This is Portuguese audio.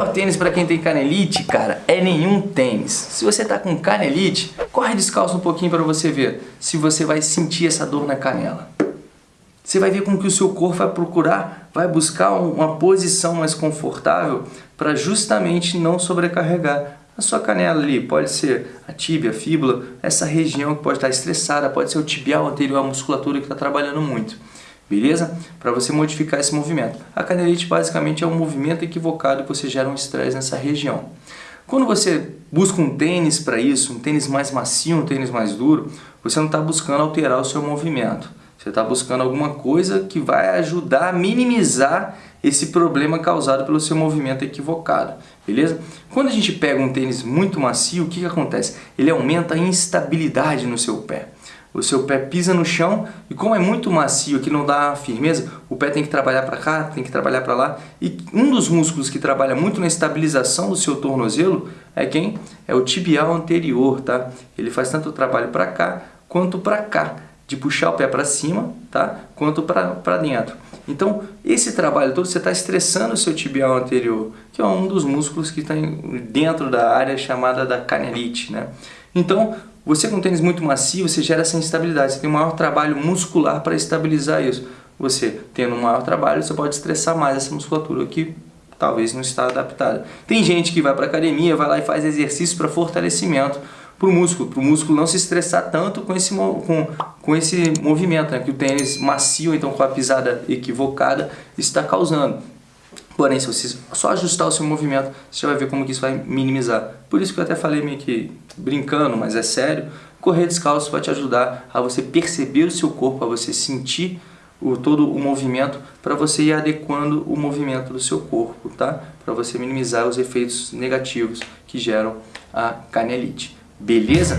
melhor tênis para quem tem canelite, cara, é nenhum tênis. Se você tá com canelite, corre descalço um pouquinho para você ver se você vai sentir essa dor na canela. Você vai ver com que o seu corpo vai procurar, vai buscar uma posição mais confortável para justamente não sobrecarregar a sua canela ali. Pode ser a tíbia, a fíbula, essa região que pode estar estressada, pode ser o tibial anterior, a musculatura que está trabalhando muito. Beleza? Para você modificar esse movimento. A canelite basicamente é um movimento equivocado que você gera um estresse nessa região. Quando você busca um tênis para isso, um tênis mais macio, um tênis mais duro, você não está buscando alterar o seu movimento. Você está buscando alguma coisa que vai ajudar a minimizar esse problema causado pelo seu movimento equivocado, beleza? Quando a gente pega um tênis muito macio, o que, que acontece? Ele aumenta a instabilidade no seu pé. O seu pé pisa no chão e como é muito macio, que não dá firmeza, o pé tem que trabalhar para cá, tem que trabalhar para lá. E um dos músculos que trabalha muito na estabilização do seu tornozelo é quem? É o tibial anterior, tá? Ele faz tanto o trabalho para cá quanto para cá de puxar o pé para cima, tá? quanto para dentro. Então, esse trabalho todo, você está estressando o seu tibial anterior, que é um dos músculos que está dentro da área chamada da canelite. Né? Então, você com tênis muito macio, você gera essa instabilidade, você tem um maior trabalho muscular para estabilizar isso. Você tendo um maior trabalho, você pode estressar mais essa musculatura que talvez não está adaptada. Tem gente que vai para academia, vai lá e faz exercício para fortalecimento, para o músculo, para o músculo não se estressar tanto com esse, com, com esse movimento, né, que o tênis macio, então com a pisada equivocada, está causando. Porém, se você só ajustar o seu movimento, você vai ver como que isso vai minimizar. Por isso que eu até falei meio que brincando, mas é sério, correr descalço vai te ajudar a você perceber o seu corpo, a você sentir o, todo o movimento, para você ir adequando o movimento do seu corpo, tá? Para você minimizar os efeitos negativos que geram a canelite. Beleza?